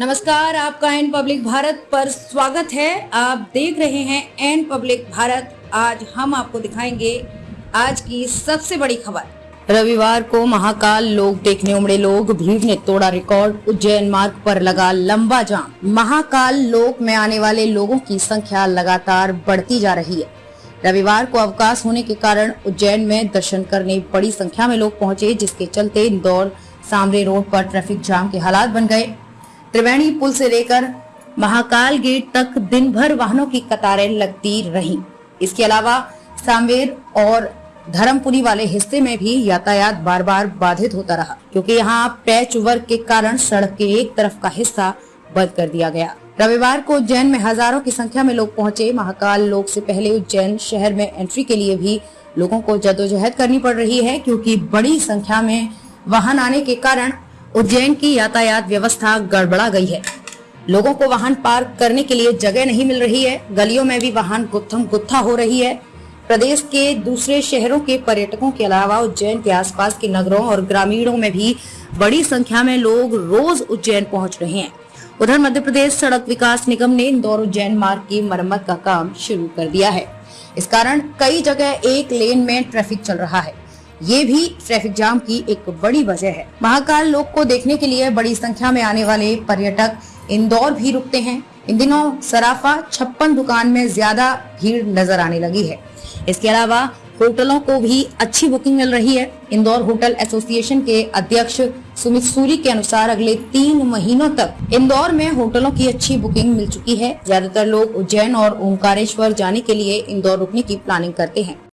नमस्कार, आपका N public Bharat पर स्वागत है। आप देख रहे हैं एन पब्लिक भारत। आज हम आपको दिखाएँगे आज की सबसे बड़ी खबर। रविवार को महाकाल लोग देखने उमड़े लोग, भीड़ ने तोड़ा रिकॉर्ड, उज्जैन मार्ग पर लगा लंबा जाम। महाकाल लोक में आने वाले लोगों की संख्या लगातार बढ़ती जा रही है। रविवार को अवकाश होने के कारण उज्जैन में दर्शन करने बड़ी संख्या में लोग पहुँचे, जिसके चलते इंदौर, सामरे रोड पर ट्रैफ़िक जाम के हालात बन गए। त्रिवेणी पुल से लेकर महाकाल गेट तक दिन भर वाहनों की कतारें लगती रहीं। इसके अलावा सांवेर और धर्मपुरी वाले हिस्से में भी यातायात बार बार बाधित होता रहा, क्योंकि यहाँ पैच वर्क के कारण सड़क के एक तरफ़ का हिस्सा बंद कर दिया गया रविवार को उज्जैन में हज़ारों की संख्या में लोग पहुँचे महाकाल लोक से पहले उज्जैन शहर में एंट्री के लिए भी लोगों को जदोजहद करनी पड़ रही है, क्योंकि बड़ी संख्या में वाहन आने के कारण उज्जैन की यातायात व्यवस्था गड़बड़ा गई है। लोगों को वाहन पार्क करने के लिए जगह नहीं मिल रही है। गलियों में भी वाहन गुत्थम गुत्था हो रही है। प्रदेश के दूसरे शहरों के पर्यटकों के अलावा उज्जैन के आसपास के नगरों और ग्रामीणों में भी बड़ी संख्या में लोग रोज उज्जैन पहुँच रहे हैं। उधर मध्य प्रदेश सड़क विकास निगम ने इंदौर उज्जैन मार्ग की मरम्मत का काम शुरू कर दिया है। इस कारण कई जगह एक लेन में ट्रैफ़िक चल रहा है। ये भी ट्रैफ़िक जाम की एक बड़ी वजह है। महाकाल लोक को देखने के लिए बड़ी संख्या में आने वाले पर्यटक इंदौर भी रुकते हैं। इन दिनों सराफा छप्पन दुकान में ज़्यादा भीड़ नज़र आने लगी है। इसके अलावा होटलों को भी अच्छी बुकिंग मिल रही है। इंदौर होटल एसोसिएशन के अध्यक्ष सुमित सूरी के अनुसार अगले तीन महीनों तक इंदौर में होटलों की अच्छी बुकिंग मिल चुकी है। ज़्यादातर लोग उज्जैन और ओंकारेश्वर जाने के लिए इंदौर रुकने की प्लानिंग करते हैं।